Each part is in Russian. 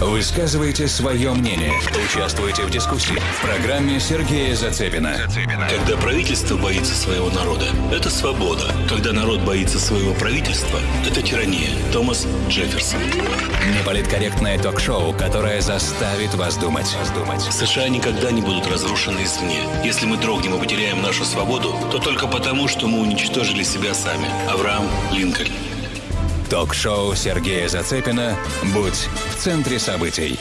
Высказывайте свое мнение. Участвуйте в дискуссии. В программе Сергея Зацепина. Когда правительство боится своего народа, это свобода. Когда народ боится своего правительства, это тирания. Томас Джефферсон. Неполиткорректное ток-шоу, которое заставит вас думать. США никогда не будут разрушены извне. Если мы дрогнем и потеряем нашу свободу, то только потому, что мы уничтожили себя сами. Авраам Линкольн. Ток-шоу Сергея Зацепина «Будь в центре событий».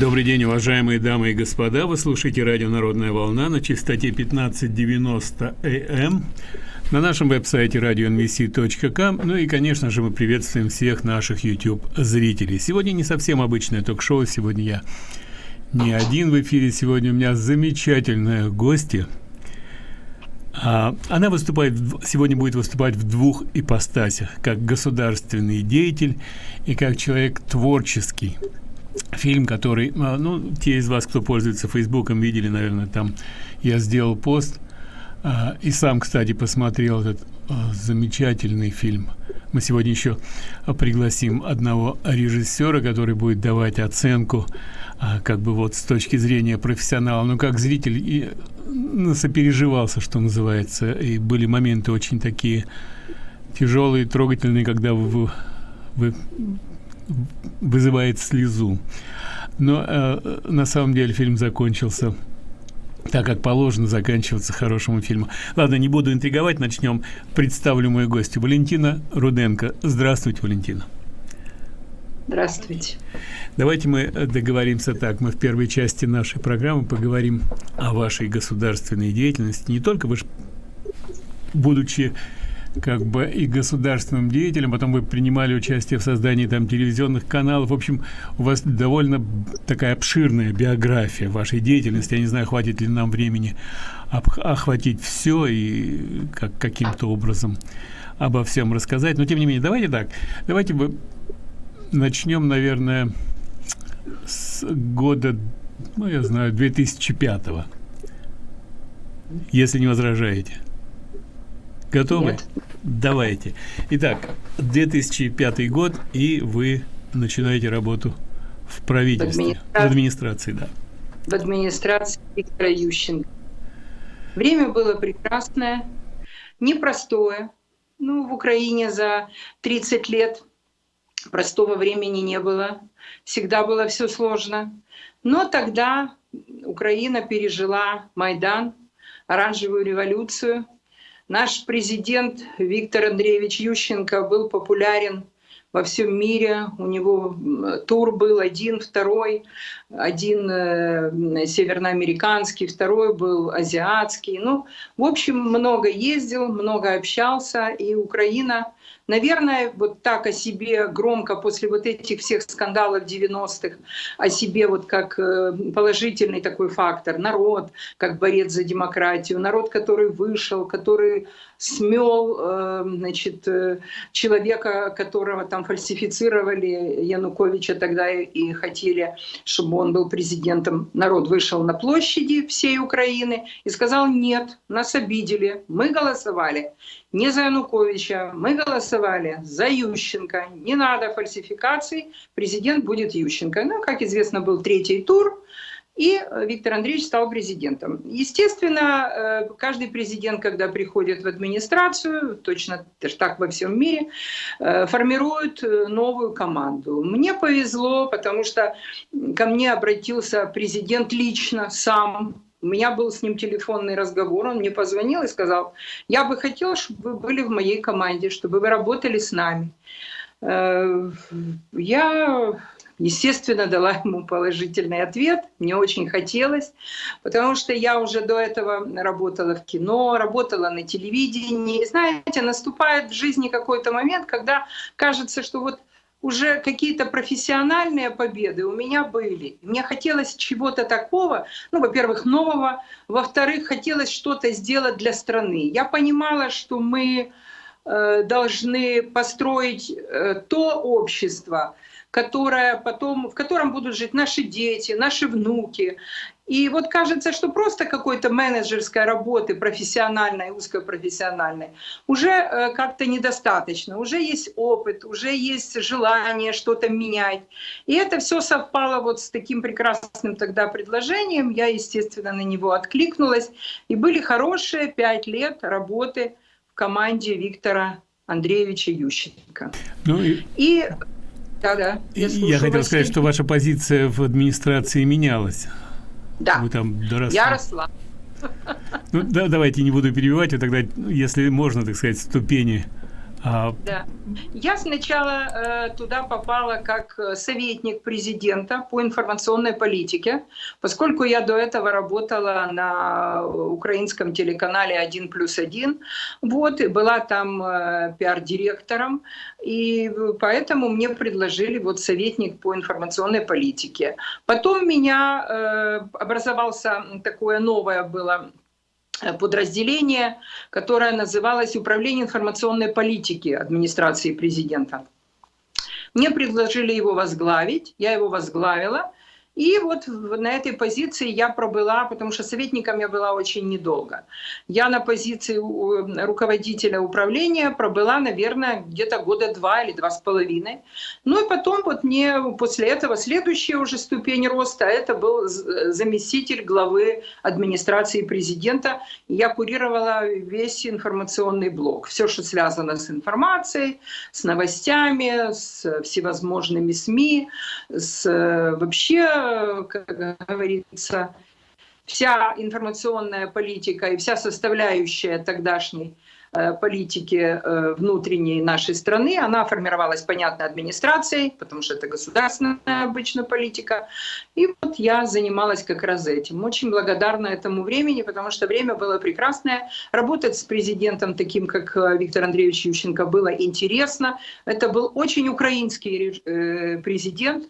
Добрый день, уважаемые дамы и господа. Вы слушаете радио «Народная волна» на частоте 1590 АМ на нашем веб-сайте radionvc.com. Ну и, конечно же, мы приветствуем всех наших YouTube-зрителей. Сегодня не совсем обычное ток-шоу. Сегодня я не один в эфире. Сегодня у меня замечательная гостья. А, она выступает, сегодня будет выступать в двух ипостасях. Как государственный деятель и как человек творческий фильм, который, а, ну, те из вас, кто пользуется Фейсбуком, видели, наверное, там я сделал пост, и сам, кстати, посмотрел этот а, замечательный фильм. Мы сегодня еще пригласим одного режиссера, который будет давать оценку, как бы вот с точки зрения профессионала, ну, как зритель, и ну, сопереживался, что называется, и были моменты очень такие тяжелые, трогательные, когда вы, вы вызывает слезу. Но э, на самом деле фильм закончился так как положено заканчиваться хорошему фильму. Ладно, не буду интриговать, начнем. Представлю мою гостью Валентина Руденко. Здравствуйте, Валентина. Здравствуйте. Давайте мы договоримся так. Мы в первой части нашей программы поговорим о вашей государственной деятельности. Не только вы, будучи как бы и государственным деятелем, потом вы принимали участие в создании там телевизионных каналов. В общем, у вас довольно такая обширная биография вашей деятельности. Я не знаю, хватит ли нам времени охватить все и как каким-то образом обо всем рассказать. Но тем не менее, давайте так. Давайте мы начнем, наверное, с года, ну, я знаю, 2005 -го, если не возражаете. Готовы? Нет. Давайте. Итак, 2005 год, и вы начинаете работу в правительстве, в администрации, в администрации да. В администрации Виктора Ющенко. Время было прекрасное, непростое. Ну, в Украине за 30 лет простого времени не было. Всегда было все сложно. Но тогда Украина пережила Майдан, оранжевую революцию – Наш президент Виктор Андреевич Ющенко был популярен во всем мире. У него тур был один, второй, один э, северноамериканский, второй был азиатский. Ну, в общем, много ездил, много общался, и Украина Наверное, вот так о себе громко после вот этих всех скандалов 90-х, о себе вот как э, положительный такой фактор, народ, как борец за демократию, народ, который вышел, который смел э, значит, человека, которого там фальсифицировали, Януковича тогда и хотели, чтобы он был президентом. Народ вышел на площади всей Украины и сказал, нет, нас обидели, мы голосовали не за Януковича, мы голосовали за Ющенко. Не надо фальсификаций, президент будет Ющенко. Ну, как известно, был третий тур, и Виктор Андреевич стал президентом. Естественно, э, каждый президент, когда приходит в администрацию, точно так во всем мире, э, формирует э, новую команду. Мне повезло, потому что ко мне обратился президент лично, сам, у меня был с ним телефонный разговор, он мне позвонил и сказал, я бы хотел, чтобы вы были в моей команде, чтобы вы работали с нами. Э, я, естественно, дала ему положительный ответ, мне очень хотелось, потому что я уже до этого работала в кино, работала на телевидении. Знаете, наступает в жизни какой-то момент, когда кажется, что вот уже какие-то профессиональные победы у меня были. Мне хотелось чего-то такого, ну, во-первых, нового, во-вторых, хотелось что-то сделать для страны. Я понимала, что мы э, должны построить э, то общество, которое потом, в котором будут жить наши дети, наши внуки. И вот кажется, что просто какой-то менеджерской работы, профессиональной, узкопрофессиональной, уже э, как-то недостаточно. Уже есть опыт, уже есть желание что-то менять. И это все совпало вот с таким прекрасным тогда предложением. Я, естественно, на него откликнулась. И были хорошие пять лет работы в команде Виктора Андреевича Ющенко. Ну и... и да, да. Я, я хотел сказать, что ваша позиция в администрации менялась. Да. Вы там доросли. Я росла. Ну, да, давайте не буду перебивать, а тогда, если можно, так сказать, ступени а... Да. Я сначала э, туда попала как э, советник президента по информационной политике, поскольку я до этого работала на украинском телеканале «Один плюс один», вот, и была там э, пиар-директором, и поэтому мне предложили вот советник по информационной политике. Потом меня э, образовался такое новое было подразделение, которое называлось «Управление информационной политики администрации президента». Мне предложили его возглавить, я его возглавила, и вот на этой позиции я пробыла, потому что советником я была очень недолго. Я на позиции руководителя управления пробыла, наверное, где-то года два или два с половиной. Ну и потом вот мне после этого следующая уже ступень роста, это был заместитель главы администрации президента. Я курировала весь информационный блок. Все, что связано с информацией, с новостями, с всевозможными СМИ, с вообще как говорится, вся информационная политика и вся составляющая тогдашней Э, политики э, внутренней нашей страны. Она формировалась, понятно, администрацией, потому что это государственная обычно политика. И вот я занималась как раз этим. Очень благодарна этому времени, потому что время было прекрасное. Работать с президентом таким, как э, Виктор Андреевич Ющенко, было интересно. Это был очень украинский президент,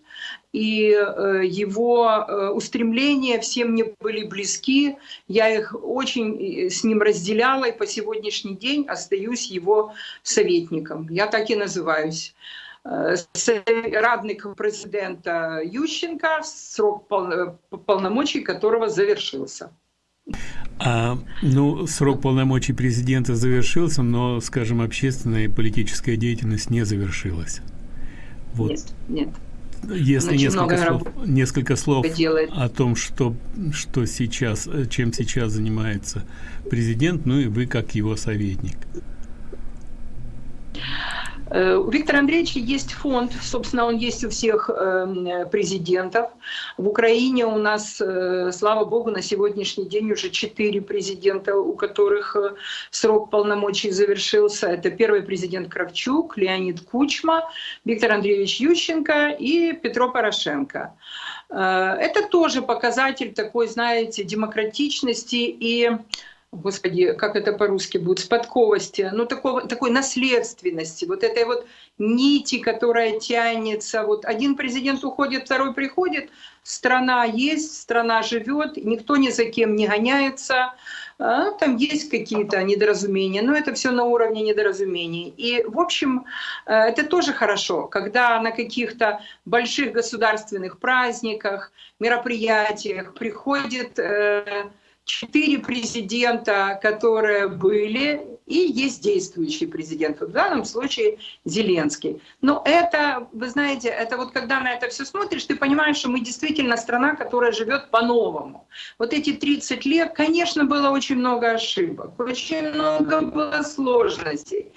и его устремления всем мне были близки. Я их очень с ним разделяла, и по сегодняшний день остаюсь его советником. Я так и называюсь. Э, радник президента Ющенко, срок полномочий которого завершился. А, ну, срок полномочий президента завершился, но, скажем, общественная и политическая деятельность не завершилась. Вот. Нет, нет. Если несколько слов, несколько слов о том, что, что сейчас, чем сейчас занимается президент, ну и вы как его советник. Э, у Виктора Андреевича есть фонд, собственно, он есть у всех эм, президентов. В Украине у нас, э, слава богу, на сегодняшний день уже четыре президента, у которых э, срок полномочий завершился. Это первый президент Кравчук, Леонид Кучма, Виктор Андреевич Ющенко и Петро Порошенко. Это тоже показатель такой, знаете, демократичности и господи, как это по-русски будет, спадковости, ну такого, такой наследственности, вот этой вот нити, которая тянется. Вот один президент уходит, второй приходит, страна есть, страна живет, никто ни за кем не гоняется, а, там есть какие-то недоразумения, но это все на уровне недоразумений. И, в общем, э, это тоже хорошо, когда на каких-то больших государственных праздниках, мероприятиях приходит э, четыре президента, которые были, и есть действующий президент, в данном случае Зеленский. Но это, вы знаете, это вот когда на это все смотришь, ты понимаешь, что мы действительно страна, которая живет по-новому. Вот эти 30 лет, конечно, было очень много ошибок, очень много было сложностей,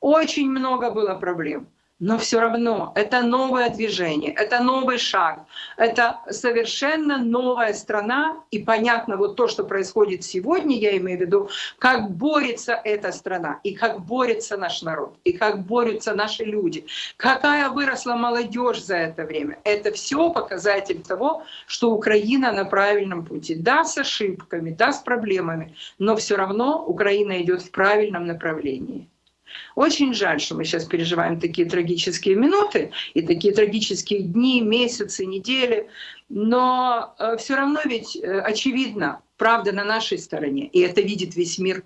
очень много было проблем. Но все равно это новое движение, это новый шаг, это совершенно новая страна. И понятно вот то, что происходит сегодня, я имею в виду, как борется эта страна, и как борется наш народ, и как борются наши люди, какая выросла молодежь за это время. Это все показатель того, что Украина на правильном пути. Да, с ошибками, да, с проблемами, но все равно Украина идет в правильном направлении. Очень жаль, что мы сейчас переживаем такие трагические минуты и такие трагические дни, месяцы, недели, но э, все равно ведь э, очевидно, правда на нашей стороне, и это видит весь мир.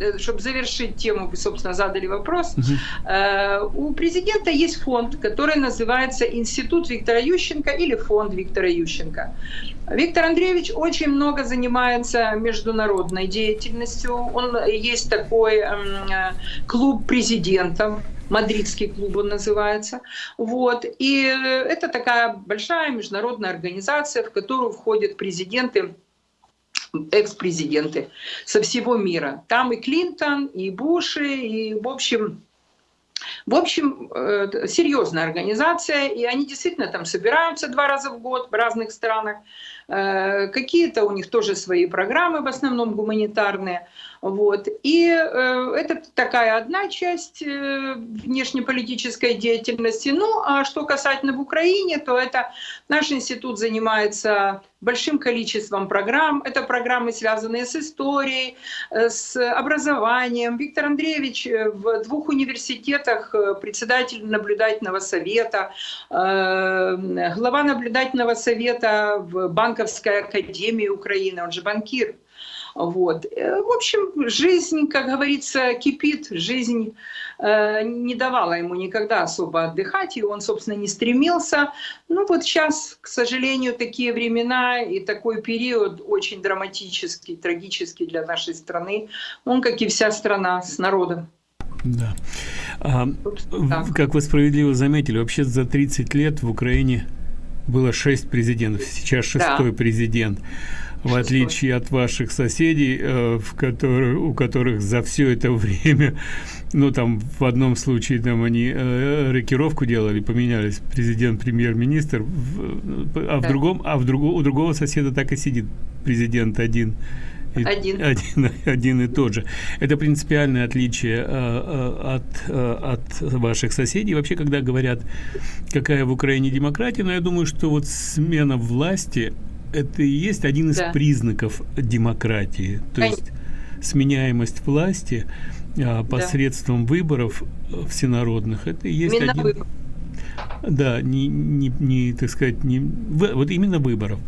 Э, чтобы завершить тему, вы, собственно, задали вопрос. Угу. У президента есть фонд, который называется Институт Виктора Ющенко или фонд Виктора Ющенко. Виктор Андреевич очень много занимается международной деятельностью. Он есть такой эм, клуб президентов, Мадридский клуб он называется. Вот. И это такая большая международная организация, в которую входят президенты экс-президенты со всего мира. Там и Клинтон, и Буши, и, в общем, в общем, э, серьезная организация, и они действительно там собираются два раза в год в разных странах. Э, какие-то у них тоже свои программы, в основном гуманитарные. Вот. И э, это такая одна часть э, внешнеполитической деятельности. Ну, а что касательно в Украине, то это наш институт занимается большим количеством программ. Это программы, связанные с историей, с образованием. Виктор Андреевич в двух университетах председатель наблюдательного совета, глава наблюдательного совета в Банковской академии Украины, он же банкир. Вот. Э, в общем, жизнь, как говорится, кипит, жизнь э, не давала ему никогда особо отдыхать, и он, собственно, не стремился. Ну вот сейчас, к сожалению, такие времена и такой период очень драматический, трагический для нашей страны. Он, как и вся страна, с народом. Да. А, как вы справедливо заметили, вообще за 30 лет в Украине было 6 президентов, сейчас шестой да. президент в отличие от ваших соседей, э, в которых, у которых за все это время, ну там в одном случае там они э, рокировку делали, поменялись президент, премьер-министр, а в другом, а в другого, у другого соседа так и сидит президент один. Один. один. Один и тот же. Это принципиальное отличие э, от, э, от ваших соседей. Вообще, когда говорят, какая в Украине демократия, но я думаю, что вот смена власти это и есть один из да. признаков демократии. То Конечно. есть сменяемость власти а, посредством да. выборов э, всенародных. Это и есть Именно один... Выбор. Да, не, не, не, так сказать, не, вот именно выборов.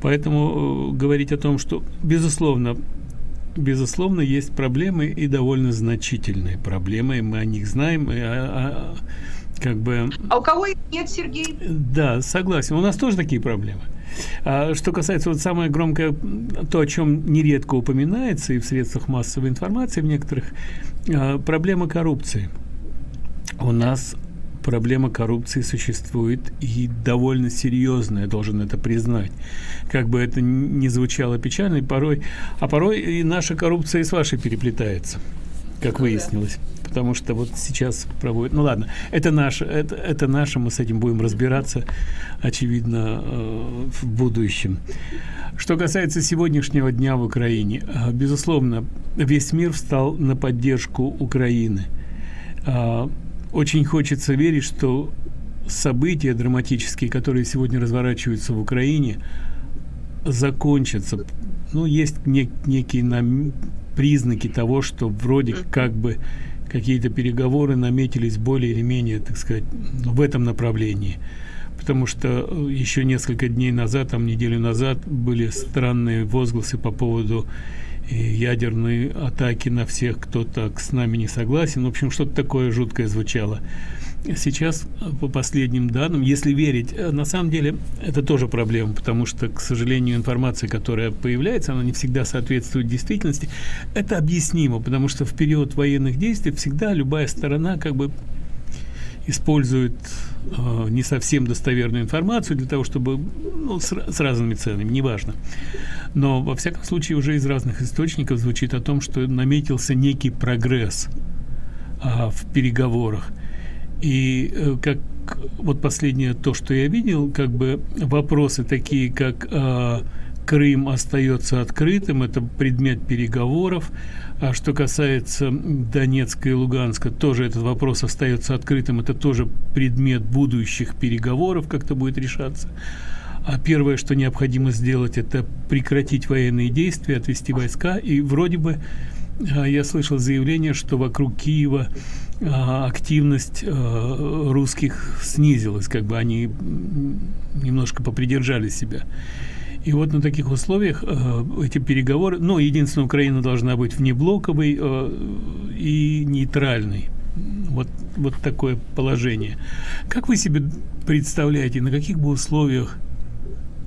Поэтому э, говорить о том, что, безусловно, безусловно, есть проблемы и довольно значительные проблемы, мы о них знаем, и, а, а, как бы... А у кого их нет, Сергей? Да, согласен. У нас тоже такие проблемы. А что касается вот самое громкое, то, о чем нередко упоминается и в средствах массовой информации в некоторых, а, проблема коррупции. У нас проблема коррупции существует и довольно серьезная, должен это признать. Как бы это ни звучало печально, порой, а порой и наша коррупция и с вашей переплетается, как ну выяснилось потому что вот сейчас проводят... Ну ладно, это наше, это, это наше, мы с этим будем разбираться, очевидно, э, в будущем. Что касается сегодняшнего дня в Украине, э, безусловно, весь мир встал на поддержку Украины. Э, очень хочется верить, что события драматические, которые сегодня разворачиваются в Украине, закончатся. Ну, есть нек некие нам признаки того, что вроде как бы какие-то переговоры наметились более или менее, так сказать, в этом направлении. Потому что э, еще несколько дней назад, там неделю назад, были странные возгласы по поводу э, ядерной атаки на всех, кто так с нами не согласен. В общем, что-то такое жуткое звучало. Сейчас, по последним данным, если верить, э, на самом деле это тоже проблема, потому что, к сожалению, информация, которая появляется, она не всегда соответствует действительности. Это объяснимо, потому что в период военных действий всегда любая сторона как бы использует э, не совсем достоверную информацию для того, чтобы ну, с, с разными ценами, неважно. Но во всяком случае уже из разных источников звучит о том, что наметился некий прогресс э, в переговорах. И э, как вот последнее то, что я видел, как бы вопросы такие, как э, Крым остается открытым, это предмет переговоров. А что касается Донецка и Луганска, тоже этот вопрос остается открытым, это тоже предмет будущих переговоров, как-то будет решаться. А первое, что необходимо сделать, это прекратить военные действия, отвести войска. И вроде бы а, я слышал заявление, что вокруг Киева а, активность а, русских снизилась, как бы они немножко попридержали себя. И вот на таких условиях э, эти переговоры, ну, единственное, Украина должна быть внеблоковой э, и нейтральной. Вот, вот такое положение. Как вы себе представляете, на каких бы условиях,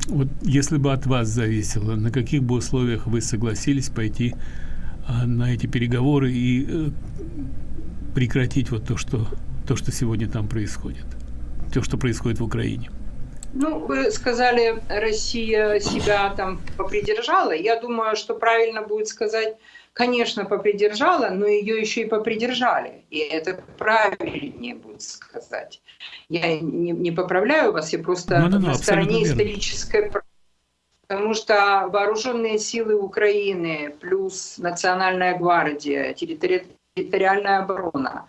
вот если бы от вас зависело, на каких бы условиях вы согласились пойти э, на эти переговоры и э, прекратить вот то, что, то, что сегодня там происходит, то, что происходит в Украине? Ну, вы сказали, Россия себя там попридержала. Я думаю, что правильно будет сказать, конечно, попридержала, но ее еще и попридержали. И это правильнее будет сказать. Я не, не поправляю вас, я просто ну, ну, ну, на стороне исторической Потому что вооруженные силы Украины плюс Национальная гвардия, территори территориальная оборона,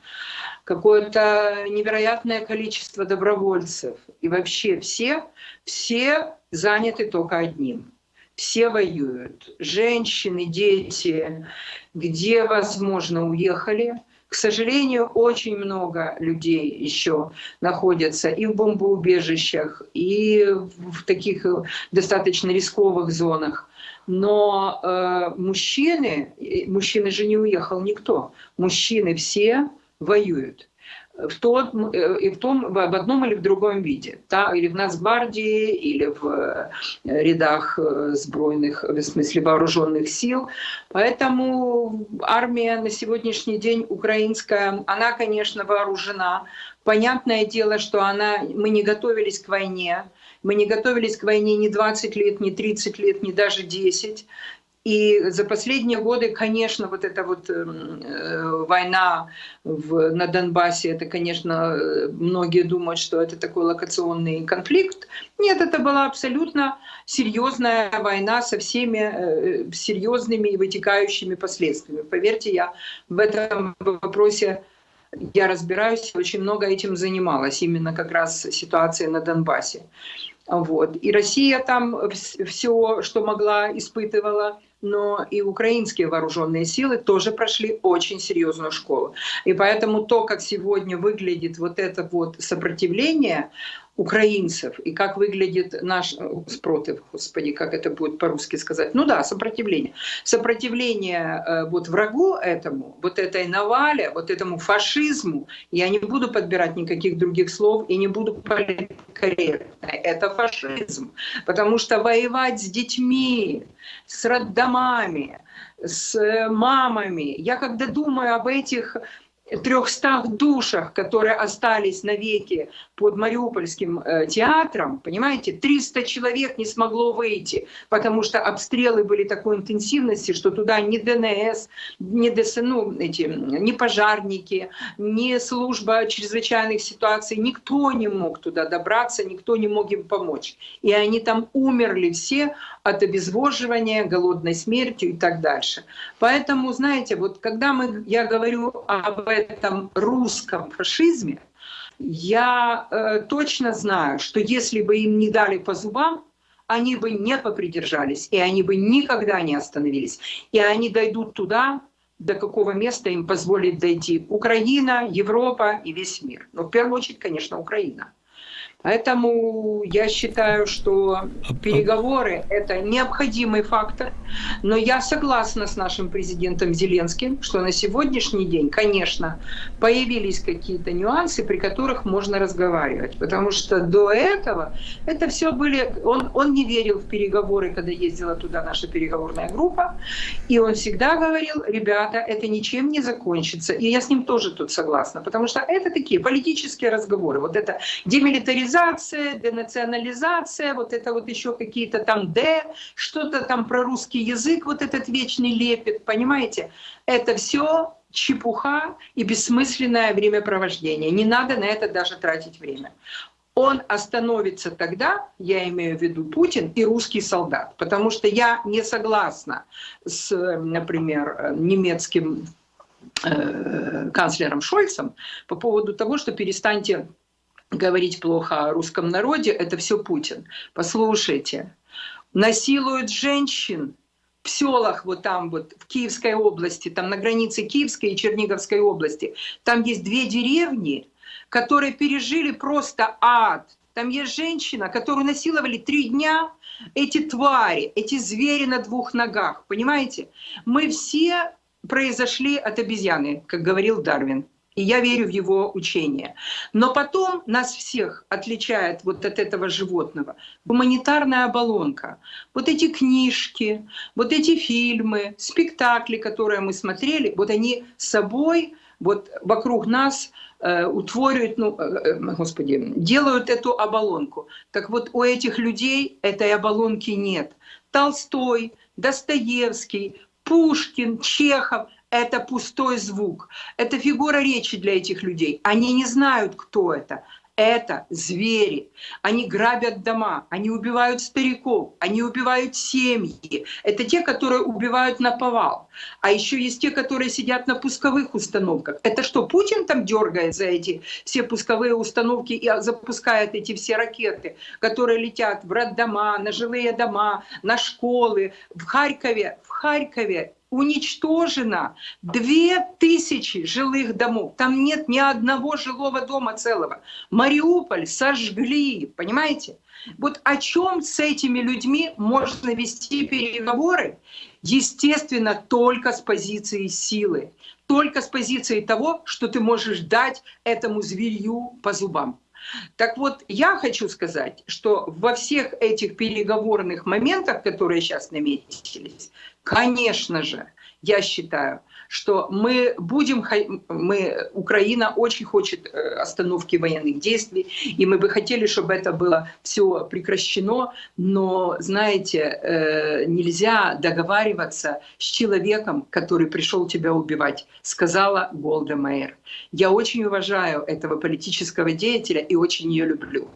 какое-то невероятное количество добровольцев. И вообще все, все заняты только одним. Все воюют. Женщины, дети, где возможно уехали. К сожалению, очень много людей еще находятся и в бомбоубежищах, и в таких достаточно рисковых зонах. Но э, мужчины, мужчины же не уехал никто, мужчины все воюют в том, э, и в, том, в одном или в другом виде. Да, или в Нацгвардии, или в э, рядах э, сбройных, в смысле вооруженных сил. Поэтому армия на сегодняшний день украинская, она, конечно, вооружена. Понятное дело, что она, мы не готовились к войне, мы не готовились к войне ни 20 лет, ни 30 лет, ни даже 10. И за последние годы, конечно, вот эта вот эм, э, война в, на Донбассе, это, конечно, многие думают, что это такой локационный конфликт. Нет, это была абсолютно серьезная война со всеми э, серьезными и вытекающими последствиями. Поверьте, я в этом вопросе я разбираюсь, очень много этим занималась, именно как раз ситуация на Донбассе. Вот. И Россия там все, что могла, испытывала но и украинские вооруженные силы тоже прошли очень серьезную школу. И поэтому то, как сегодня выглядит вот это вот сопротивление, украинцев и как выглядит наш э, спротив, господи, как это будет по-русски сказать, ну да, сопротивление. Сопротивление э, вот врагу этому, вот этой навале, вот этому фашизму, я не буду подбирать никаких других слов и не буду политкорректной, это фашизм. Потому что воевать с детьми, с роддомами, с э, мамами, я когда думаю об этих 300 душах, которые остались навеки под Мариупольским э, театром, понимаете, 300 человек не смогло выйти, потому что обстрелы были такой интенсивности, что туда ни ДНС, ни ДСНУ, эти, ни пожарники, ни служба чрезвычайных ситуаций, никто не мог туда добраться, никто не мог им помочь. И они там умерли все от обезвоживания, голодной смертью и так дальше. Поэтому, знаете, вот когда мы, я говорю об этом русском фашизме, я э, точно знаю, что если бы им не дали по зубам, они бы не попридержались, и они бы никогда не остановились. И они дойдут туда, до какого места им позволит дойти Украина, Европа и весь мир. Но в первую очередь, конечно, Украина. Поэтому я считаю, что а, а переговоры – это необходимый фактор. Но я согласна с нашим президентом Зеленским, что на сегодняшний день, конечно, появились какие-то нюансы, при которых можно разговаривать. Потому что до этого это все были… Он, он не верил в переговоры, когда ездила туда наша переговорная группа. И он всегда говорил, ребята, это ничем не закончится. И я с ним тоже тут согласна. Потому что это такие политические разговоры. Вот это демилитаризация демилитаризация, денационализация, вот это вот еще какие-то там «д», что-то там про русский язык, вот этот вечный лепет, понимаете? Это все чепуха и бессмысленное времяпровождение. Не надо на это даже тратить время. Он остановится тогда, я имею в виду Путин и русский солдат, потому что я не согласна с, например, немецким э, канцлером Шольцем по поводу того, что перестаньте говорить плохо о русском народе, это все Путин. Послушайте, насилуют женщин в селах вот там вот в Киевской области, там на границе Киевской и Черниговской области, там есть две деревни, которые пережили просто ад. Там есть женщина, которую насиловали три дня, эти твари, эти звери на двух ногах, понимаете? Мы все произошли от обезьяны, как говорил Дарвин. И я верю в его учение. Но потом нас всех отличает вот от этого животного гуманитарная оболонка. Вот эти книжки, вот эти фильмы, спектакли, которые мы смотрели, вот они собой, вот вокруг нас э, утворяют, ну, э, э, господи, делают эту оболонку. Так вот у этих людей этой оболонки нет. Толстой, Достоевский, Пушкин, Чехов — это пустой звук. Это фигура речи для этих людей. Они не знают, кто это. Это звери. Они грабят дома, они убивают стариков, они убивают семьи. Это те, которые убивают на повал. А еще есть те, которые сидят на пусковых установках. Это что, Путин там дергает за эти все пусковые установки и запускает эти все ракеты, которые летят в роддома, на жилые дома, на школы. В Харькове, в Харькове уничтожено две тысячи жилых домов. Там нет ни одного жилого дома целого. Мариуполь сожгли, понимаете? Вот о чем с этими людьми можно вести переговоры? Естественно, только с позиции силы. Только с позиции того, что ты можешь дать этому зверью по зубам. Так вот, я хочу сказать, что во всех этих переговорных моментах, которые сейчас наметились, Конечно же, я считаю, что мы будем, мы, Украина очень хочет э, остановки военных действий, и мы бы хотели, чтобы это было все прекращено, но, знаете, э, нельзя договариваться с человеком, который пришел тебя убивать, сказала Голда Мейер. Я очень уважаю этого политического деятеля и очень ее люблю.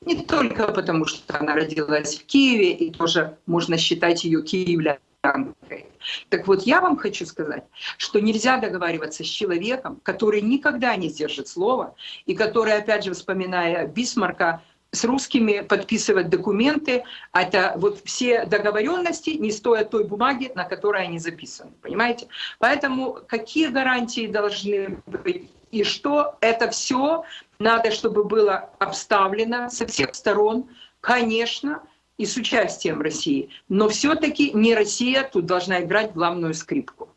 Не только потому, что она родилась в Киеве, и тоже можно считать ее киевлянкой, так вот, я вам хочу сказать, что нельзя договариваться с человеком, который никогда не сдержит слова, и который, опять же, вспоминая Бисмарка, с русскими подписывать документы, это вот все договоренности не стоят той бумаги, на которой они записаны, понимаете? Поэтому какие гарантии должны быть и что это все надо, чтобы было обставлено со всех сторон, конечно, и с участием России. Но все-таки не Россия тут должна играть главную скрипку.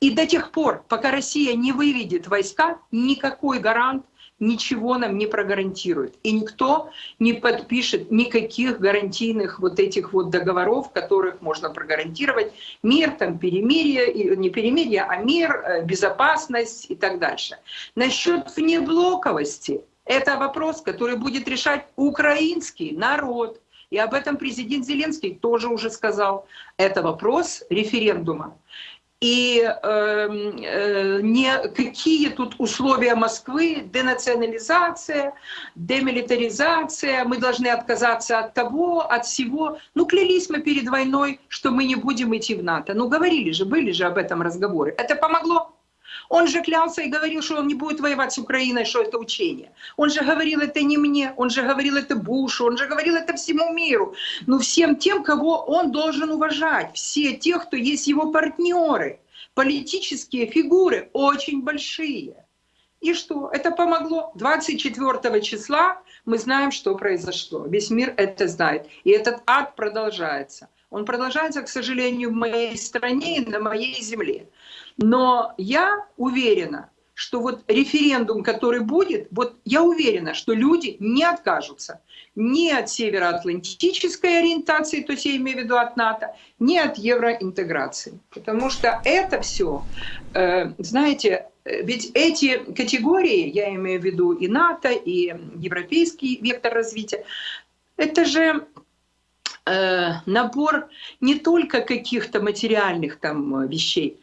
И до тех пор, пока Россия не выведет войска, никакой гарант ничего нам не прогарантирует. И никто не подпишет никаких гарантийных вот этих вот договоров, которых можно прогарантировать мир, там, перемирие, не перемирие, а мир, э, безопасность и так дальше. Насчет внеблоковости, это вопрос, который будет решать украинский народ, и об этом президент Зеленский тоже уже сказал. Это вопрос референдума. И э, э, не какие тут условия Москвы, денационализация, демилитаризация, мы должны отказаться от того, от всего. Ну, клялись мы перед войной, что мы не будем идти в НАТО. Ну, говорили же, были же об этом разговоры. Это помогло? Он же клялся и говорил, что он не будет воевать с Украиной, что это учение. Он же говорил это не мне, он же говорил это Бушу, он же говорил это всему миру. Ну всем тем, кого он должен уважать. Все те, кто есть его партнеры. Политические фигуры очень большие. И что? Это помогло. 24 числа мы знаем, что произошло. Весь мир это знает. И этот ад продолжается. Он продолжается, к сожалению, в моей стране и на моей земле. Но я уверена, что вот референдум, который будет, вот я уверена, что люди не откажутся ни от североатлантической ориентации, то есть я имею в виду от НАТО, ни от евроинтеграции. Потому что это все, э, знаете, ведь эти категории, я имею в виду и НАТО, и европейский вектор развития, это же э, набор не только каких-то материальных там вещей,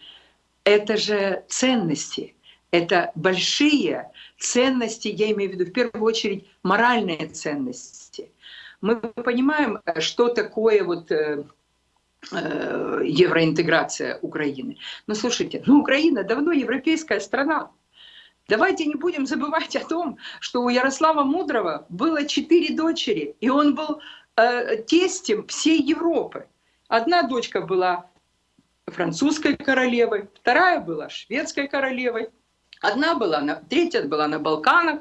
это же ценности, это большие ценности, я имею в виду в первую очередь моральные ценности. Мы понимаем, что такое вот э, э, евроинтеграция Украины. Но слушайте, ну Украина давно европейская страна. Давайте не будем забывать о том, что у Ярослава Мудрого было четыре дочери, и он был э, тестем всей Европы. Одна дочка была французской королевой, вторая была шведской королевой, одна была на, третья была на Балканах,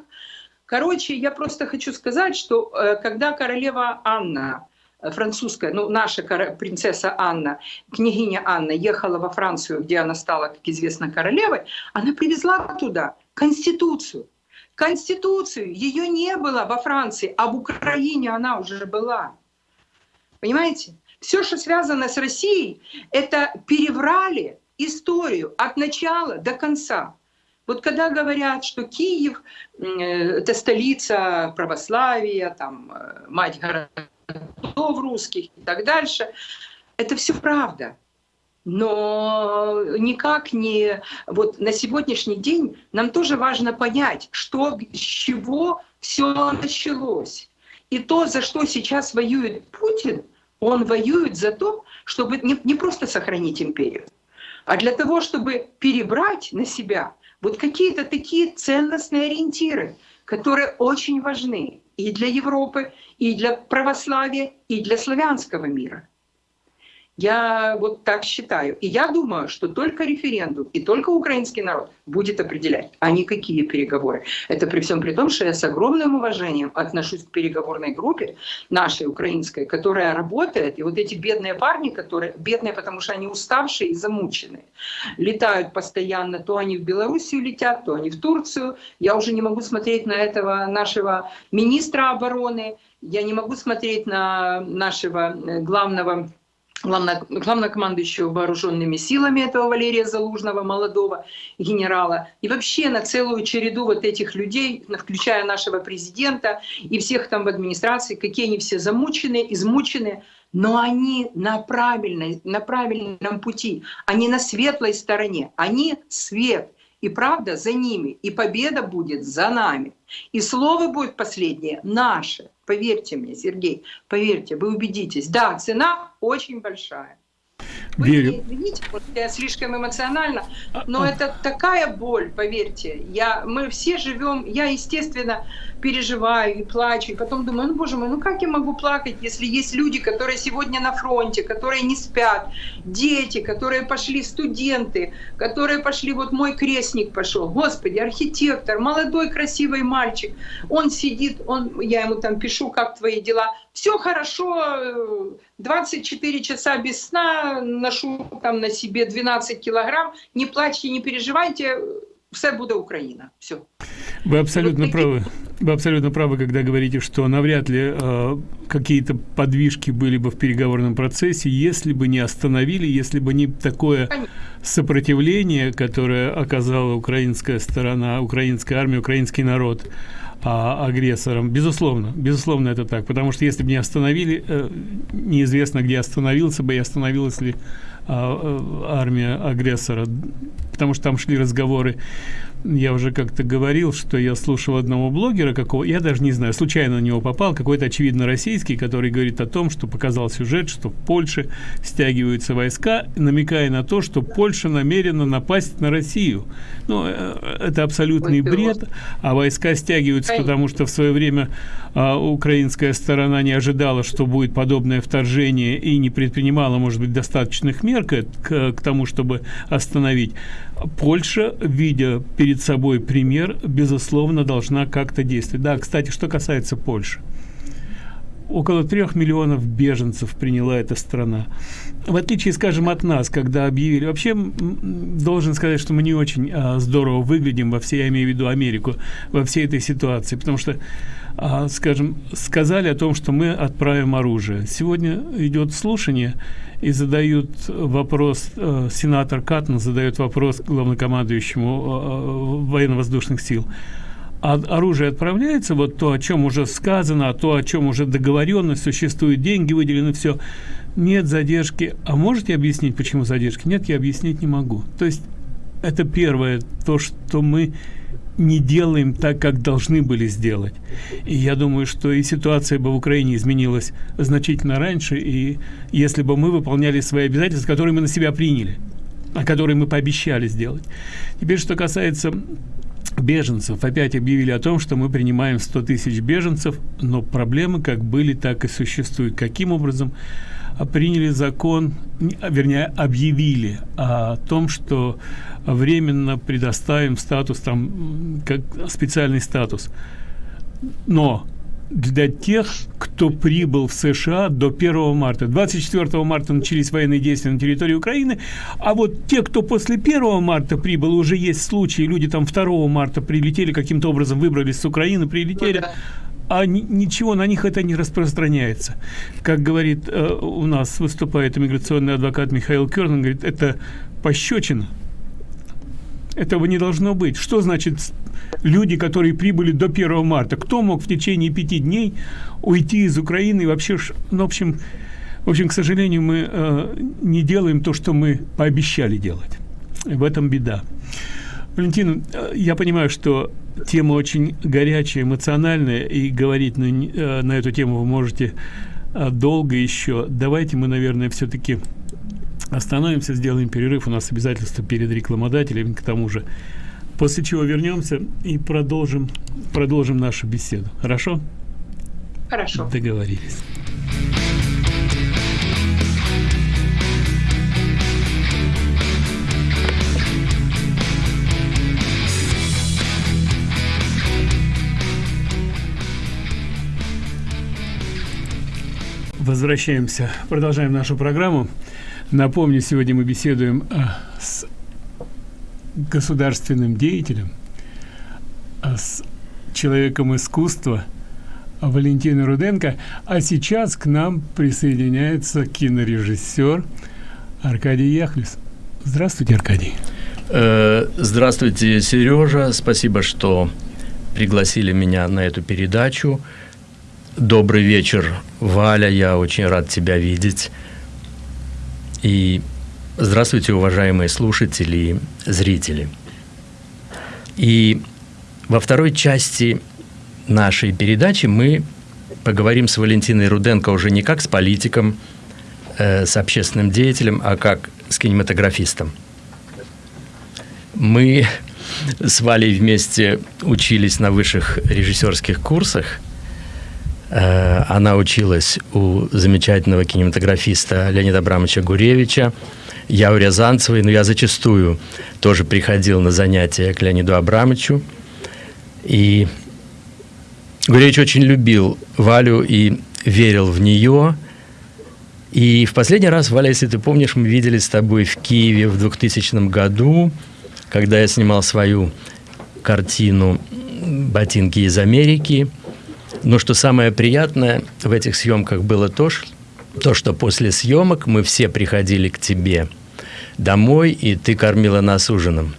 Короче, я просто хочу сказать, что э, когда королева Анна э, французская, ну, наша принцесса Анна, княгиня Анна ехала во Францию, где она стала, как известно, королевой, она привезла туда Конституцию. Конституцию, ее не было во Франции, а в Украине она уже была. Понимаете? Все, что связано с Россией, это переврали историю от начала до конца. Вот когда говорят, что Киев это столица православия, там, э, мать городов русских и так дальше, это все правда. Но никак не... Вот на сегодняшний день нам тоже важно понять, что, с чего все началось. И то, за что сейчас воюет Путин, он воюет за то, чтобы не, не просто сохранить империю, а для того, чтобы перебрать на себя вот какие-то такие ценностные ориентиры, которые очень важны и для Европы, и для православия, и для славянского мира. Я вот так считаю. И я думаю, что только референдум и только украинский народ будет определять, а не какие переговоры. Это при всем при том, что я с огромным уважением отношусь к переговорной группе нашей украинской, которая работает. И вот эти бедные парни, которые бедные, потому что они уставшие и замученные, летают постоянно, то они в Белоруссию летят, то они в Турцию. Я уже не могу смотреть на этого нашего министра обороны, я не могу смотреть на нашего э, главного главнокомандующего вооруженными силами этого Валерия Залужного, молодого генерала, и вообще на целую череду вот этих людей, включая нашего президента и всех там в администрации, какие они все замучены, измучены, но они на, правильной, на правильном пути, они на светлой стороне, они свет, и правда за ними, и победа будет за нами. И слово будет последнее наше. Поверьте мне, Сергей, поверьте, вы убедитесь. Да, цена очень большая. Вы Верю. не извините, может, я слишком эмоционально, но а, это такая боль, поверьте. Я, мы все живем, я, естественно, переживаю и плачу, и потом думаю, ну, боже мой, ну как я могу плакать, если есть люди, которые сегодня на фронте, которые не спят, дети, которые пошли, студенты, которые пошли, вот мой крестник пошел, господи, архитектор, молодой красивый мальчик, он сидит, он, я ему там пишу, как твои дела, все хорошо, 24 часа без сна, ношу там на себе 12 килограмм, не плачьте, не переживайте, все буде Украина. Все. Вы абсолютно вот правы. Вы абсолютно правы, когда говорите, что навряд ли э, какие-то подвижки были бы в переговорном процессе, если бы не остановили, если бы не такое сопротивление, которое оказала украинская сторона, украинская армия, украинский народ а, агрессором. Безусловно, безусловно это так, потому что если бы не остановили, э, неизвестно, где остановился бы и остановилась ли а, э, армия агрессора, потому что там шли разговоры я уже как-то говорил, что я слушал одного блогера, какого, я даже не знаю, случайно на него попал, какой-то очевидно российский, который говорит о том, что показал сюжет, что в Польше стягиваются войска, намекая на то, что Польша намерена напасть на Россию. Ну, э, это абсолютный бред, а войска стягиваются, потому что в свое время а, украинская сторона не ожидала, что будет подобное вторжение и не предпринимала, может быть, достаточных мер к, к, к тому, чтобы остановить. Польша, видя перед собой пример, безусловно, должна как-то действовать. Да, кстати, что касается Польши. Около трех миллионов беженцев приняла эта страна. В отличие, скажем, от нас, когда объявили... Вообще, должен сказать, что мы не очень а, здорово выглядим во всей, я имею в виду Америку, во всей этой ситуации, потому что а, скажем, сказали о том, что мы отправим оружие. Сегодня идет слушание, и задают вопрос, э, сенатор Каттон задает вопрос главнокомандующему э, военно-воздушных сил. Оружие отправляется, вот то, о чем уже сказано, то, о чем уже договоренность, существуют деньги выделены, все. Нет задержки. А можете объяснить, почему задержки? Нет, я объяснить не могу. То есть это первое, то, что мы не делаем так, как должны были сделать. И я думаю, что и ситуация бы в Украине изменилась значительно раньше, и если бы мы выполняли свои обязательства, которые мы на себя приняли, а которые мы пообещали сделать. Теперь, что касается беженцев. Опять объявили о том, что мы принимаем 100 тысяч беженцев, но проблемы как были, так и существуют. Каким образом? приняли закон, вернее, объявили о том, что временно предоставим статус, там, как специальный статус. но для тех, кто прибыл в США до 1 марта. 24 марта начались военные действия на территории Украины, а вот те, кто после 1 марта прибыл, уже есть случаи, люди там 2 марта прилетели, каким-то образом выбрались с Украины, прилетели, а ничего на них это не распространяется. Как говорит э, у нас выступает иммиграционный адвокат Михаил Керн, говорит, это пощечина. Этого не должно быть. Что значит люди, которые прибыли до 1 марта? Кто мог в течение пяти дней уйти из Украины вообще, ну, в общем, в общем, к сожалению, мы э, не делаем то, что мы пообещали делать. В этом беда. Валентин, э, я понимаю, что тема очень горячая, эмоциональная, и говорить на, э, на эту тему вы можете э, долго еще. Давайте мы, наверное, все-таки Остановимся, сделаем перерыв. У нас обязательства перед рекламодателями, к тому же. После чего вернемся и продолжим, продолжим нашу беседу. Хорошо? Хорошо. Договорились. Возвращаемся, продолжаем нашу программу. Напомню, сегодня мы беседуем а, с государственным деятелем, а, с человеком искусства Валентиной Руденко, а сейчас к нам присоединяется кинорежиссер Аркадий Яхлис. Здравствуйте, Аркадий. Э, здравствуйте, Сережа. Спасибо, что пригласили меня на эту передачу. Добрый вечер, Валя. Я очень рад тебя видеть. И здравствуйте, уважаемые слушатели и зрители. И во второй части нашей передачи мы поговорим с Валентиной Руденко уже не как с политиком, э, с общественным деятелем, а как с кинематографистом. Мы с Валей вместе учились на высших режиссерских курсах – она училась у замечательного кинематографиста Леонида Абрамовича Гуревича, я у Рязанцевой, но я зачастую тоже приходил на занятия к Леониду Абрамовичу. И Гуревич очень любил Валю и верил в нее. И в последний раз, Валя, если ты помнишь, мы виделись с тобой в Киеве в 2000 году, когда я снимал свою картину «Ботинки из Америки». Но что самое приятное в этих съемках было то, то, что после съемок мы все приходили к тебе домой, и ты кормила нас ужином.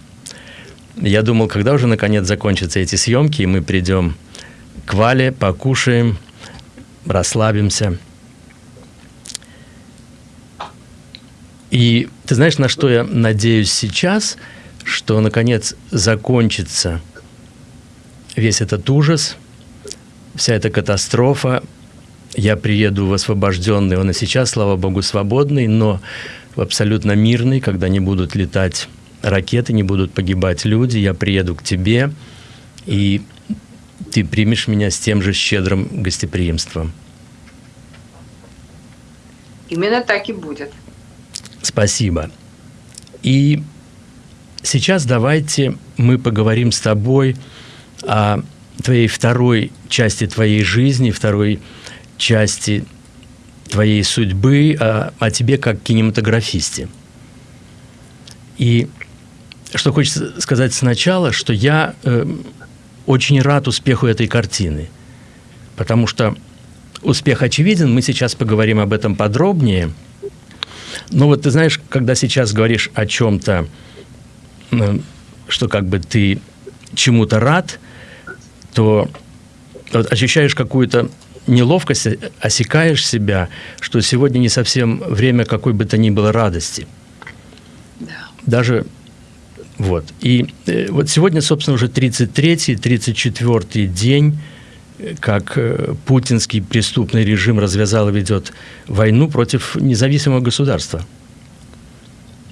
Я думал, когда уже наконец закончатся эти съемки, и мы придем к Вале, покушаем, расслабимся. И ты знаешь, на что я надеюсь сейчас, что наконец закончится весь этот ужас – вся эта катастрофа, я приеду в освобожденный, он и сейчас, слава богу, свободный, но в абсолютно мирный, когда не будут летать ракеты, не будут погибать люди, я приеду к тебе, и ты примешь меня с тем же щедрым гостеприимством. Именно так и будет. Спасибо. И сейчас давайте мы поговорим с тобой о твоей второй части твоей жизни, второй части твоей судьбы, о, о тебе как кинематографисте. И что хочется сказать сначала, что я э, очень рад успеху этой картины, потому что успех очевиден, мы сейчас поговорим об этом подробнее. Но вот ты знаешь, когда сейчас говоришь о чем-то, э, что как бы ты чему-то рад, то вот ощущаешь какую-то неловкость, осекаешь себя, что сегодня не совсем время какой бы то ни было радости. Да. Даже вот. И э, вот сегодня, собственно, уже 33-й, 34-й день, как э, путинский преступный режим развязал и ведет войну против независимого государства.